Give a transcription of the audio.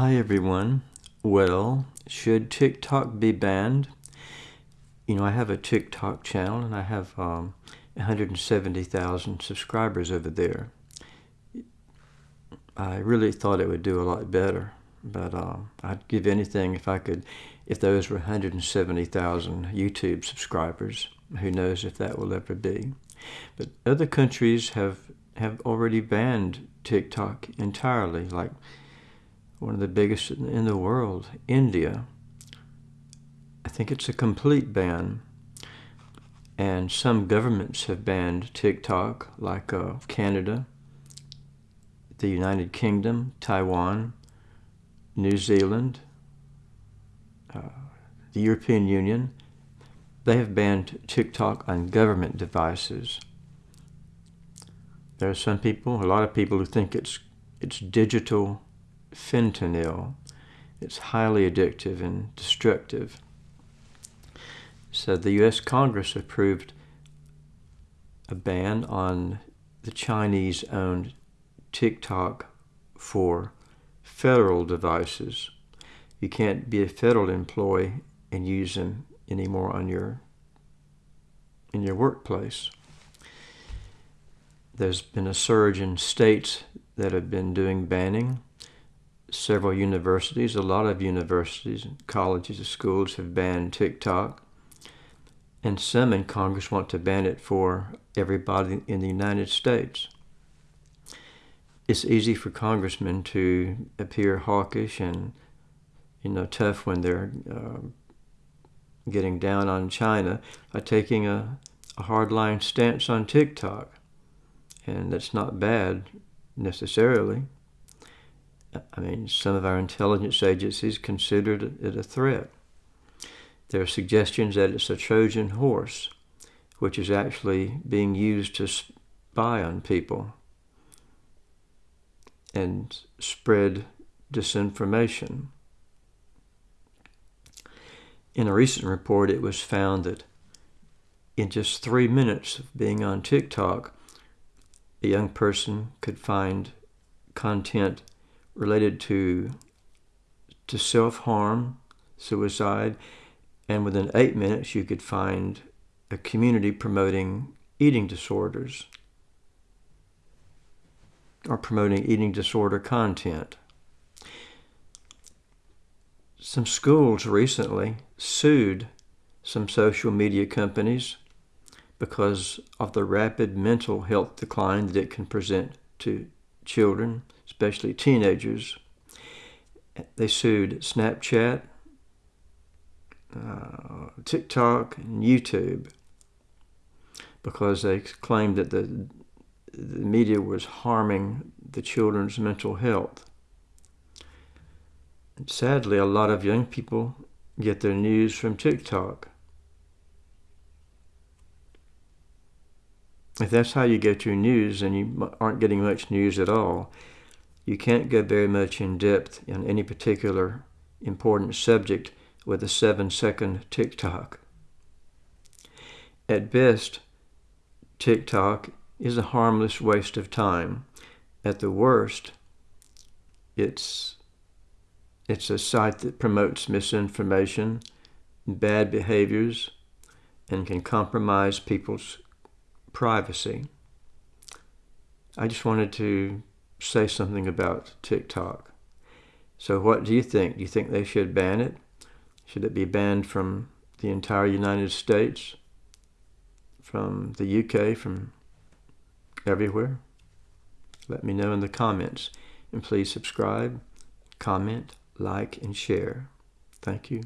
Hi everyone. Well, should TikTok be banned? You know, I have a TikTok channel and I have um, 170,000 subscribers over there. I really thought it would do a lot better, but uh, I'd give anything if I could, if those were 170,000 YouTube subscribers. Who knows if that will ever be. But other countries have, have already banned TikTok entirely, like one of the biggest in the world, India. I think it's a complete ban. And some governments have banned TikTok, like uh, Canada, the United Kingdom, Taiwan, New Zealand, uh, the European Union. They have banned TikTok on government devices. There are some people, a lot of people who think it's, it's digital fentanyl. It's highly addictive and destructive. So the U.S. Congress approved a ban on the Chinese-owned TikTok for federal devices. You can't be a federal employee and use them anymore on your in your workplace. There's been a surge in states that have been doing banning several universities, a lot of universities, colleges, and schools have banned TikTok. And some in Congress want to ban it for everybody in the United States. It's easy for congressmen to appear hawkish and, you know, tough when they're uh, getting down on China by taking a, a hardline stance on TikTok. And that's not bad necessarily. I mean, some of our intelligence agencies considered it a threat. There are suggestions that it's a Trojan horse, which is actually being used to spy on people and spread disinformation. In a recent report, it was found that in just three minutes of being on TikTok, a young person could find content related to to self-harm, suicide, and within eight minutes you could find a community promoting eating disorders or promoting eating disorder content. Some schools recently sued some social media companies because of the rapid mental health decline that it can present to children especially teenagers. They sued Snapchat, uh, TikTok, and YouTube because they claimed that the, the media was harming the children's mental health. And sadly, a lot of young people get their news from TikTok. If that's how you get your news, then you aren't getting much news at all you can't go very much in depth in any particular important subject with a seven second TikTok. At best, TikTok is a harmless waste of time. At the worst, it's, it's a site that promotes misinformation, bad behaviors, and can compromise people's privacy. I just wanted to say something about TikTok. So what do you think? Do you think they should ban it? Should it be banned from the entire United States? From the UK? From everywhere? Let me know in the comments. And please subscribe, comment, like, and share. Thank you.